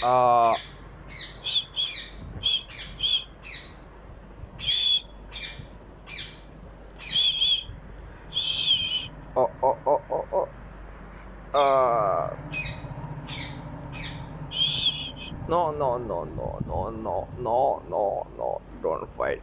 Uh. Oh, oh, oh, oh, oh. Uh. No, no, no, no, no, no, no, no, no. Don't fight.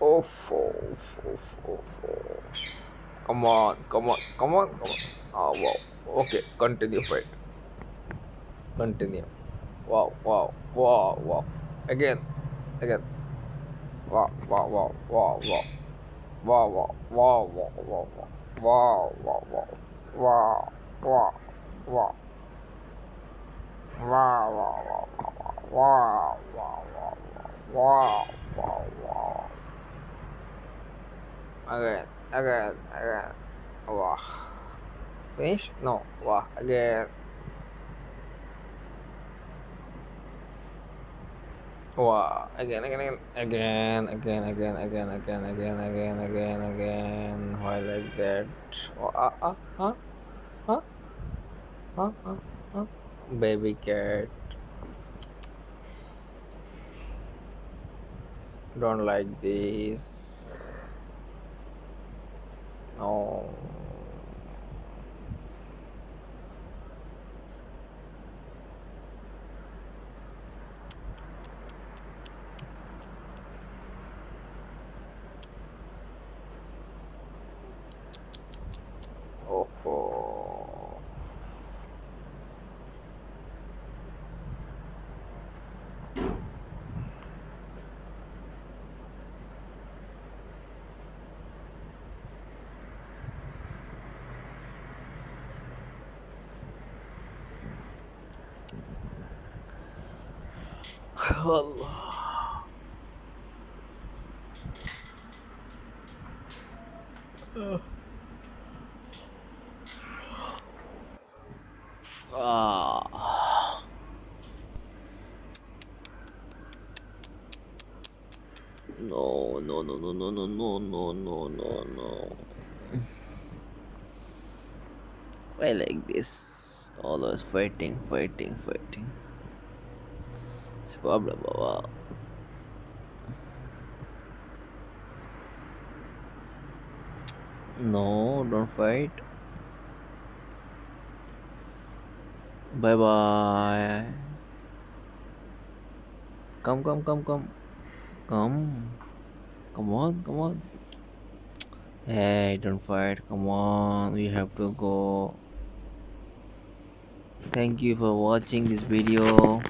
Oh, oh, oh, oh, oh. Come on, come on, come on, come on. Oh, wow. Okay, continue fight. Continue. Wow, wow, wow, wow. Again, again. Wow, wow, wow, wow, wow. Wow, wow, wow, wow, wow, wow. Wow, wow, wow. Wow, wow, wow. Wow, wow, wow, wow, wow, wow, wow, wow. Again, again, again. Wow. Finish? No. Wow. Again. Wow. Again, again, again, again, again, again, again, again, again, again, again. Why like that? Oh, ah, ah, huh? Huh? Huh? Huh? Huh? Baby cat. Don't like this. No. Oh. Allah. Ah. No, no, no, no, no, no, no, no, no, no, no. Why like this? Always fighting, fighting, fighting. It's a problem, Baba. No, don't fight. Bye bye. Come, come, come, come. Come. Come on, come on. Hey, don't fight. Come on. We have to go. Thank you for watching this video.